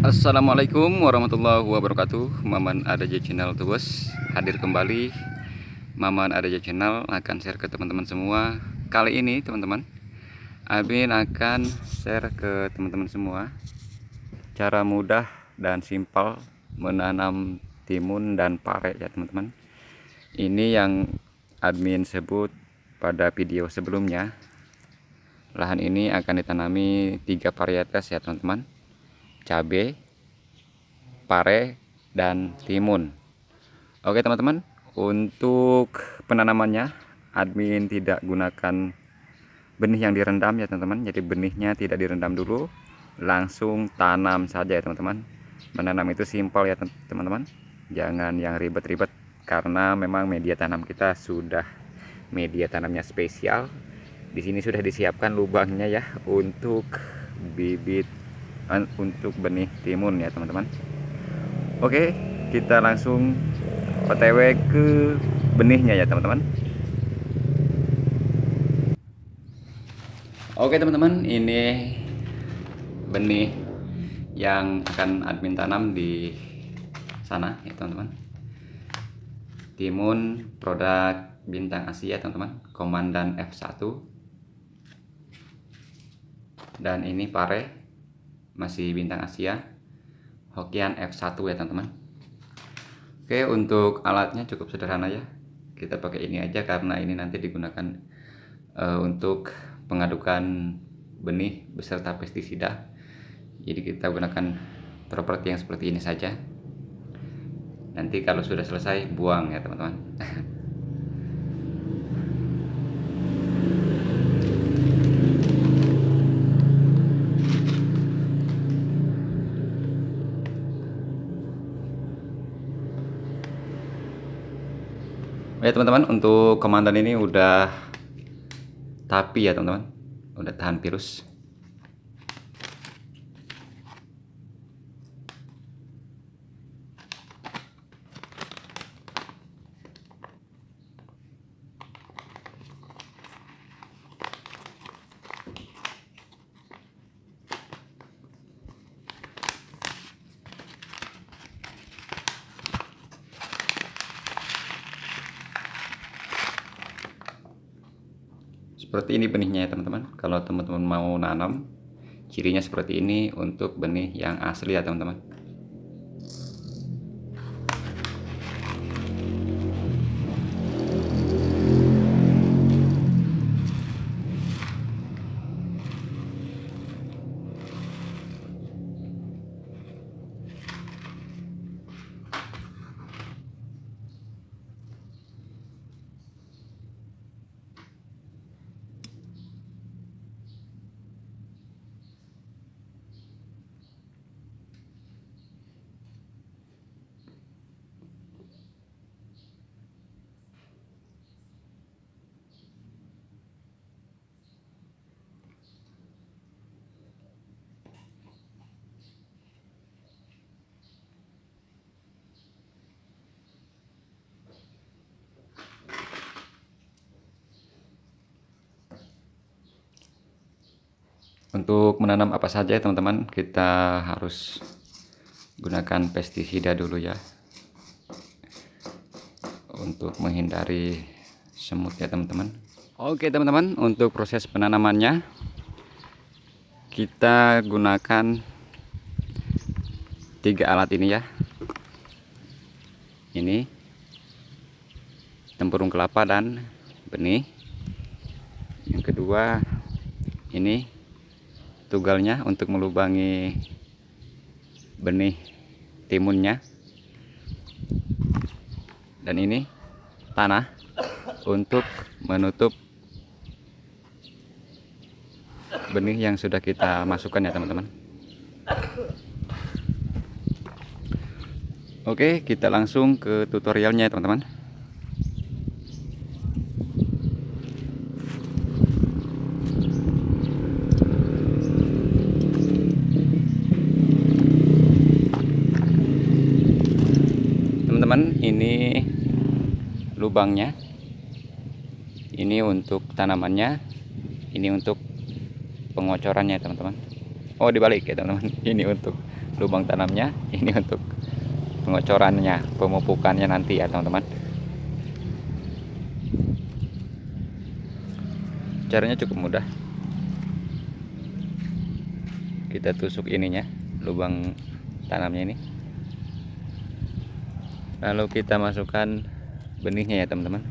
Assalamualaikum warahmatullahi wabarakatuh. Maman Adaja Channel tuh Hadir kembali. Maman Adaja Channel akan share ke teman-teman semua. Kali ini teman-teman Abin akan share ke teman-teman semua Cara mudah dan simpel Menanam timun dan pare ya teman-teman. Ini yang admin sebut pada video sebelumnya. Lahan ini akan ditanami tiga varietas ya teman-teman cabai, pare, dan timun. Oke teman-teman, untuk penanamannya admin tidak gunakan benih yang direndam ya teman-teman. Jadi benihnya tidak direndam dulu, langsung tanam saja ya teman-teman. Menanam itu simpel ya teman-teman. Jangan yang ribet-ribet karena memang media tanam kita sudah media tanamnya spesial. Di sini sudah disiapkan lubangnya ya untuk bibit untuk benih timun ya teman-teman. Oke kita langsung otw ke benihnya ya teman-teman. Oke teman-teman ini benih yang akan admin tanam di sana ya teman-teman. Timun produk bintang Asia teman-teman komandan F1 dan ini pare masih bintang Asia. Hokian F1 ya teman-teman. Oke untuk alatnya cukup sederhana ya. Kita pakai ini aja karena ini nanti digunakan uh, untuk pengadukan benih beserta pestisida jadi kita gunakan properti yang seperti ini saja. Nanti kalau sudah selesai buang ya teman-teman ya teman-teman untuk komandan ini udah tapi ya teman-teman. Udah tahan virus seperti ini benihnya ya teman-teman. Kalau teman-teman mau nanam cirinya seperti ini untuk benih yang asli ya teman-teman untuk menanam apa saja teman-teman kita harus gunakan pestisida dulu ya. Untuk menghindari semut ya teman-teman. Oke teman-teman untuk proses penanamannya kita gunakan tiga alat ini ya. Ini tempurung kelapa dan benih. Yang kedua ini tugalnya untuk melubangi benih timunnya. Dan ini tanah untuk menutup benih yang sudah kita masukkan ya teman-teman. Oke kita langsung ke tutorialnya ya teman-teman teman-teman ini lubangnya. Ini untuk tanamannya. Ini untuk pengocorannya teman-teman. Oh dibalik ya teman-teman. Ini untuk lubang tanamnya. Ini untuk pengocorannya pemupukannya nanti ya teman-teman. Caranya cukup mudah. Kita tusuk ininya lubang tanamnya ini lalu kita masukkan benihnya ya teman-teman.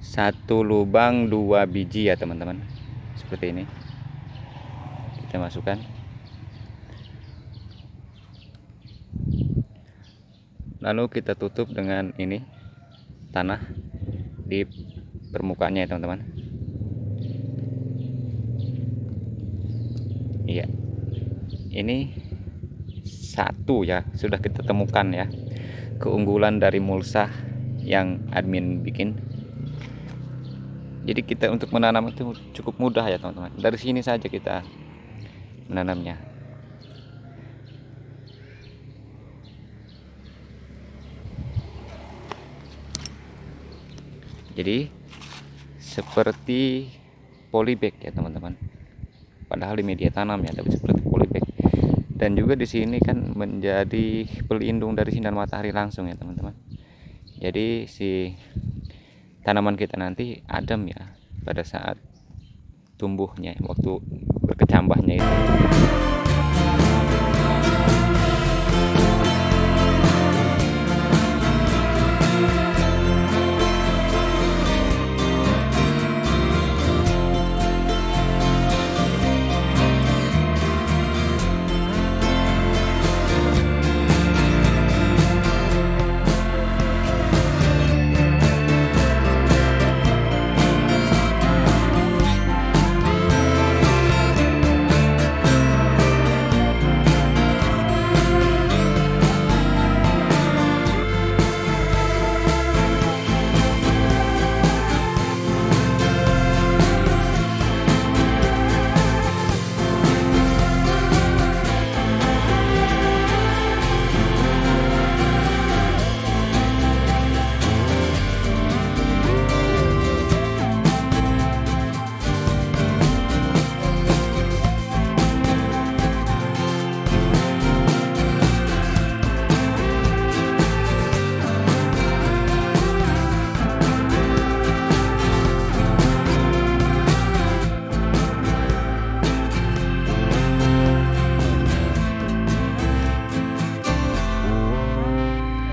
Satu lubang dua biji ya teman-teman. Seperti ini. Kita masukkan. Lalu kita tutup dengan ini tanah di permukaannya ya teman-teman. Iya. Ini satu ya sudah kita temukan ya keunggulan dari mulsa yang admin bikin. Jadi kita untuk menanam itu cukup mudah ya teman-teman. Dari sini saja kita menanamnya. Jadi seperti polybag ya teman-teman. Padahal di media tanam ya tapi seperti dan juga di sini kan menjadi pelindung dari sinar matahari langsung ya teman-teman. Jadi si tanaman kita nanti adem ya pada saat tumbuhnya waktu berkecambahnya itu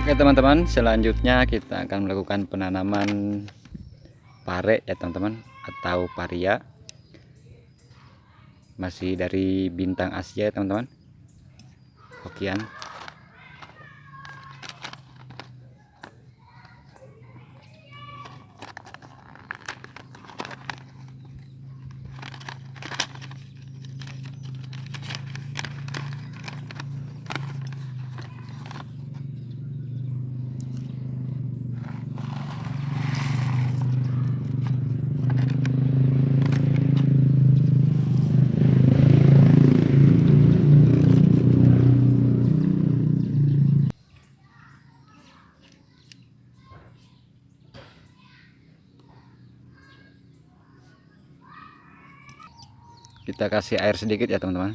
Oke teman-teman selanjutnya kita akan melakukan penanaman pare ya teman-teman atau paria. Masih dari bintang Asia teman-teman. Hokian kita kasih air sedikit ya teman-teman.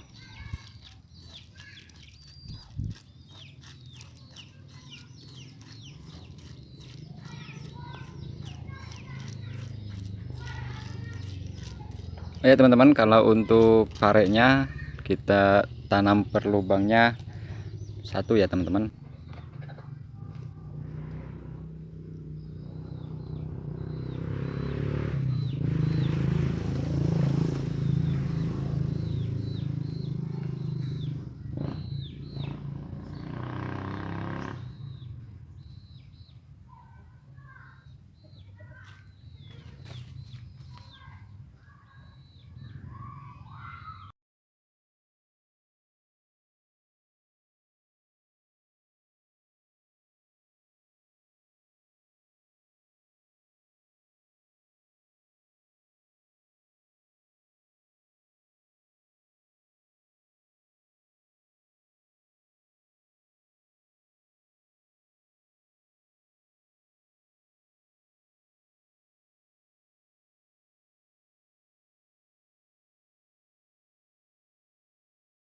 Ya teman-teman kalau untuk pareknya kita tanam per lubangnya satu ya teman-teman